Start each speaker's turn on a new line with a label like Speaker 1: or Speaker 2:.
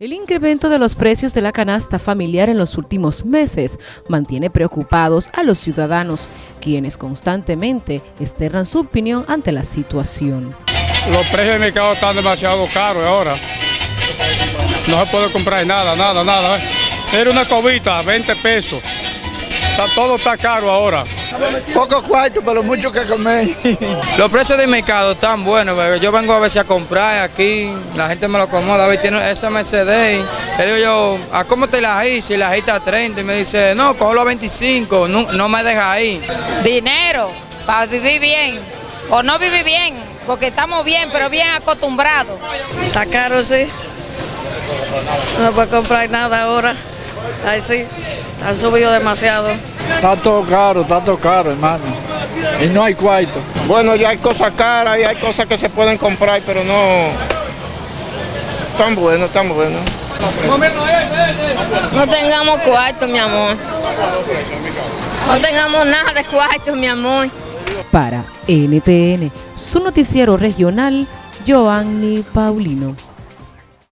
Speaker 1: El incremento de los precios de la canasta familiar en los últimos meses mantiene preocupados a los ciudadanos, quienes constantemente externan su opinión ante la situación.
Speaker 2: Los precios del mercado están demasiado caros ahora. No se puede comprar nada, nada, nada. Era una cobita, 20 pesos. Todo está caro ahora.
Speaker 3: Poco cuarto, pero mucho que comer.
Speaker 4: Los precios del mercado están buenos, bebé. Yo vengo a ver si a comprar aquí, la gente me lo acomoda, a ver, tiene esa Mercedes. Le digo yo, ¿a cómo te la hice? Y la está a 30 y me dice, no, cojo a 25, no, no me deja ahí.
Speaker 5: Dinero para vivir bien, o no vivir bien, porque estamos bien, pero bien acostumbrados.
Speaker 6: Está caro, sí. No puedo comprar nada ahora. Ay, sí, han subido demasiado.
Speaker 3: Está todo caro, está todo caro, hermano. Y no hay cuarto.
Speaker 7: Bueno, ya hay cosas caras y hay cosas que se pueden comprar, pero no tan bueno, tan bueno.
Speaker 8: No tengamos cuarto, mi amor. No tengamos nada de cuarto, mi amor.
Speaker 1: Para NTN, su noticiero regional, Joanny Paulino.